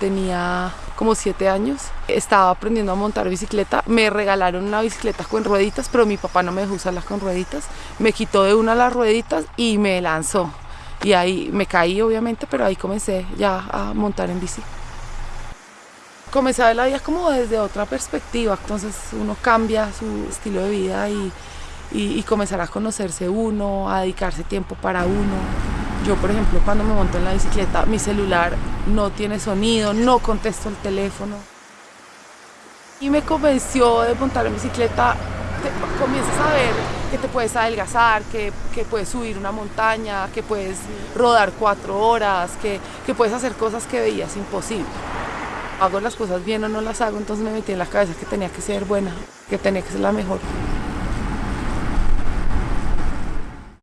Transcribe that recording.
tenía como siete años. Estaba aprendiendo a montar bicicleta. Me regalaron una bicicleta con rueditas, pero mi papá no me dejó usarla con rueditas. Me quitó de una las rueditas y me lanzó. Y ahí me caí, obviamente, pero ahí comencé ya a montar en bici. Comencé a ver la vida como desde otra perspectiva, entonces uno cambia su estilo de vida y, y, y comenzar a conocerse uno, a dedicarse tiempo para uno. Yo, por ejemplo, cuando me monto en la bicicleta, mi celular no tiene sonido, no contesto el teléfono. Y me convenció de montar en bicicleta, comienzas a ver que te puedes adelgazar, que, que, puedes subir una montaña, que puedes rodar cuatro horas, que, que puedes hacer cosas que veías imposibles. Hago las cosas bien o no las hago, entonces me metí en la cabeza que tenía que ser buena, que tenía que ser la mejor.